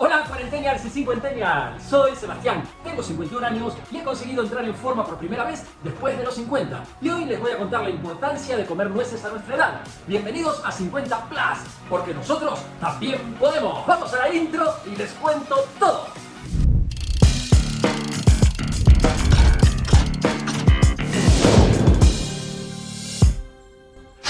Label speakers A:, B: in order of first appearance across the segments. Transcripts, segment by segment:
A: Hola cuarentennials y cincuentennials, soy Sebastián, tengo 51 años y he conseguido entrar en forma por primera vez después de los 50 y hoy les voy a contar la importancia de comer nueces a nuestra edad. Bienvenidos a 50 Plus, porque nosotros también podemos. Vamos a la intro y les cuento todo.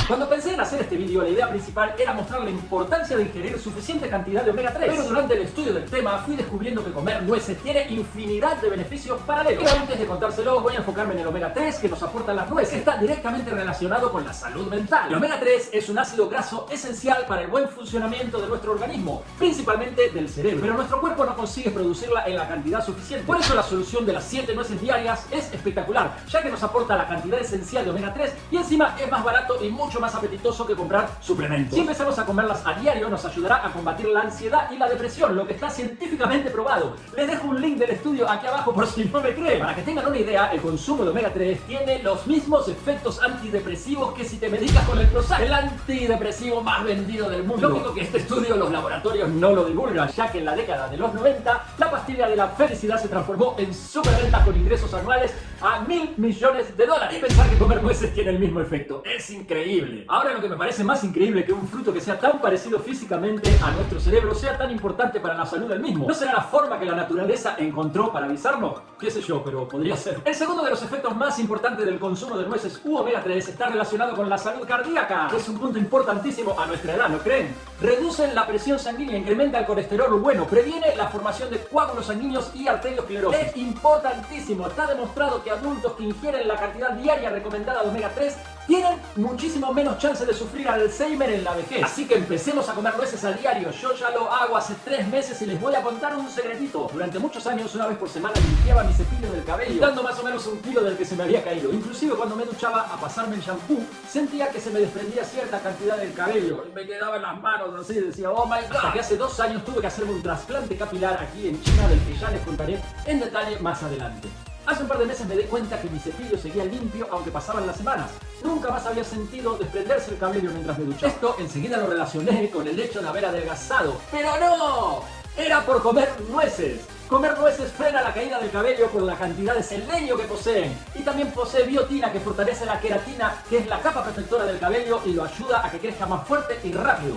A: Cuando pensé en hacer este vídeo, la idea principal era mostrar la importancia de ingerir suficiente cantidad de omega 3. Pero durante el estudio del tema fui descubriendo que comer nueces tiene infinidad de beneficios paralelos. Pero antes de contárselos, voy a enfocarme en el omega 3 que nos aportan las nueces, está directamente relacionado con la salud mental. El omega 3 es un ácido graso esencial para el buen funcionamiento de nuestro organismo, principalmente del cerebro. Pero nuestro cuerpo no consigue producirla en la cantidad suficiente. Por eso la solución de las 7 nueces diarias es espectacular, ya que nos aporta la cantidad esencial de omega 3 y encima es más barato y mucho más apetitoso que comprar suplementos. Si empezamos a comerlas a diario nos ayudará a combatir la ansiedad y la depresión, lo que está científicamente probado. Les dejo un link del estudio aquí abajo por si no me creen. Para que tengan una idea, el consumo de omega 3 tiene los mismos efectos antidepresivos que si te medicas con el Prozac, el antidepresivo más vendido del mundo. Lógico que este estudio los laboratorios no lo divulgan, ya que en la década de los 90 la pastilla de la felicidad se transformó en superventas con ingresos anuales a mil millones de dólares. Y pensar que comer nueces tiene el mismo efecto. Es increíble. Ahora lo que me parece más increíble que un fruto que sea tan parecido físicamente a nuestro cerebro sea tan importante para la salud del mismo. ¿No será la forma que la naturaleza encontró para avisarnos? Qué sé yo, pero podría ser. El segundo de los efectos más importantes del consumo de nueces u omega 3 está relacionado con la salud cardíaca. Es un punto importantísimo a nuestra edad, ¿no creen? Reducen la presión sanguínea, incrementa el colesterol bueno, previene la formación de coágulos sanguíneos y arteriosclerosis. Es importantísimo, está demostrado que adultos que ingieren la cantidad diaria recomendada de omega 3 tienen muchísimo menos chance de sufrir Alzheimer en la vejez. Así que empecemos a comer nueces a diario. Yo ya lo hago hace tres meses y les voy a contar un secretito. Durante muchos años, una vez por semana, limpiaba mi cepillo del cabello, dando más o menos un kilo del que se me había caído. Inclusive cuando me duchaba a pasarme el shampoo, sentía que se me desprendía cierta cantidad del cabello. Y me quedaba en las manos así, decía, oh my god. Hasta que hace dos años tuve que hacerme un trasplante capilar aquí en China, del que ya les contaré en detalle más adelante. Hace un par de meses me di cuenta que mi cepillo seguía limpio aunque pasaban las semanas. Nunca más había sentido desprenderse el cabello mientras me duchaba. Esto enseguida lo relacioné con el hecho de haber adelgazado. ¡Pero no! Era por comer nueces. Comer nueces frena la caída del cabello por la cantidad de selenio que poseen. Y también posee biotina que fortalece la queratina, que es la capa protectora del cabello y lo ayuda a que crezca más fuerte y rápido.